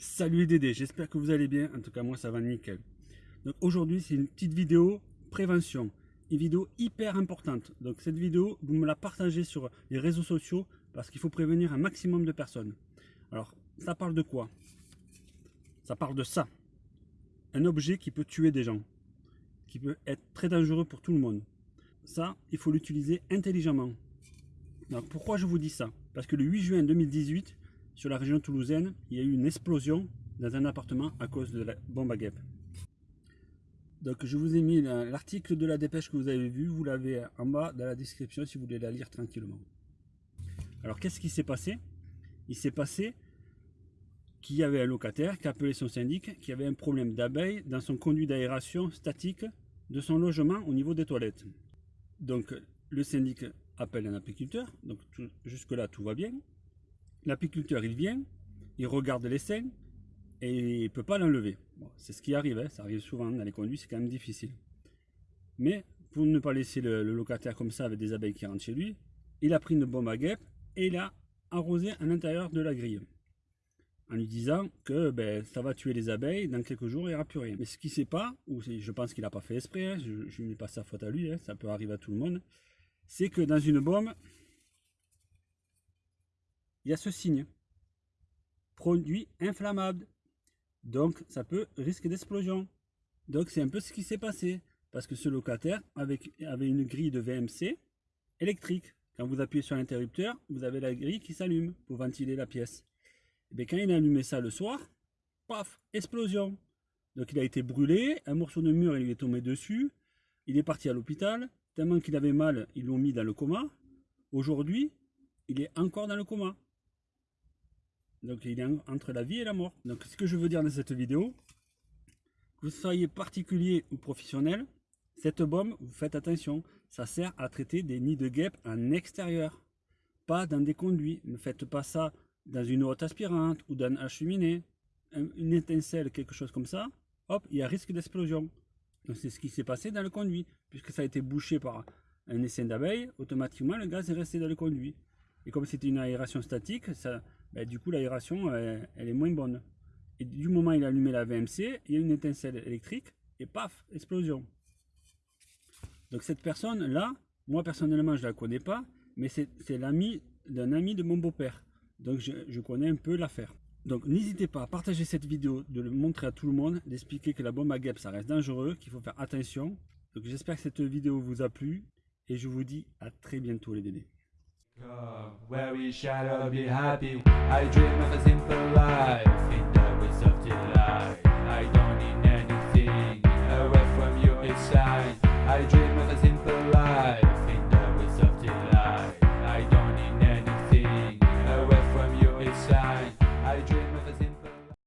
Salut les Dédés, j'espère que vous allez bien, en tout cas moi ça va nickel. Donc aujourd'hui c'est une petite vidéo prévention, une vidéo hyper importante. Donc cette vidéo, vous me la partagez sur les réseaux sociaux parce qu'il faut prévenir un maximum de personnes. Alors ça parle de quoi? Ça parle de ça. Un objet qui peut tuer des gens, qui peut être très dangereux pour tout le monde. Ça, il faut l'utiliser intelligemment. Donc pourquoi je vous dis ça? Parce que le 8 juin 2018, sur la région toulousaine, il y a eu une explosion dans un appartement à cause de la bombe à guêpes. Donc je vous ai mis l'article de la dépêche que vous avez vu, vous l'avez en bas dans la description si vous voulez la lire tranquillement. Alors qu'est-ce qui s'est passé? Il s'est passé qu'il y avait un locataire qui a appelé son syndic qui avait un problème d'abeilles dans son conduit d'aération statique de son logement au niveau des toilettes. Donc le syndic appelle un apiculteur, donc jusque là tout va bien. L'apiculteur, il vient, il regarde l'essai et il ne peut pas l'enlever. c'est ce qui arrive, hein, ça arrive souvent dans les conduits, c'est quand même difficile. Mais pour ne pas laisser le, locataire comme ça avec des abeilles qui rentrent chez lui, il a pris une bombe à guêpes et il a arrosé à l'intérieur de la grille. En lui disant que ben, ça va tuer les abeilles, dans quelques jours il n'y aura plus rien. Mais ce qui ne sait pas, ou je pense qu'il n'a pas fait esprit, hein, je ne mets pas sa faute à lui, hein, ça peut arriver à tout le monde, c'est que dans une bombe, il y a ce signe. Produit inflammable. Donc ça peut risque d'explosion. Donc c'est un peu ce qui s'est passé. Parce que ce locataire avait, une grille de VMC électrique. Quand vous appuyez sur l'interrupteur, vous avez la grille qui s'allume pour ventiler la pièce. Et bien, quand il a allumé ça le soir, paf, explosion. Donc il a été brûlé, un morceau de mur il lui est tombé dessus, il est parti à l'hôpital, tellement qu'il avait mal, ils l'ont mis dans le coma. Aujourd'hui, il est encore dans le coma. Donc il est entre la vie et la mort. Donc ce que je veux dire dans cette vidéo, que vous soyez particulier ou professionnel, cette bombe, vous faites attention, ça sert à traiter des nids de guêpes en extérieur, pas dans des conduits. Ne faites pas ça dans une haute aspirante ou dans un cheminée, une étincelle, quelque chose comme ça, hop, il y a risque d'explosion. Donc c'est ce qui s'est passé dans le conduit, puisque ça a été bouché par un essaim d'abeilles, automatiquement le gaz est resté dans le conduit. Et comme c'était une aération statique, ça, bah, du coup l'aération elle, est moins bonne. Et du moment où il a allumé la VMC, il y a une étincelle électrique et paf, explosion. Donc cette personne là, moi personnellement je la connais pas, mais c'est l'ami d'un ami de mon beau-père. Donc je, connais un peu l'affaire. Donc n'hésitez pas à partager cette vidéo, de le montrer à tout le monde, d'expliquer que la bombe à guêpes ça reste dangereux, qu'il faut faire attention. Donc j'espère que cette vidéo vous a plu et je vous dis à très bientôt les bébés. Where we shall be happy. I dream of a simple life in the ways of delight.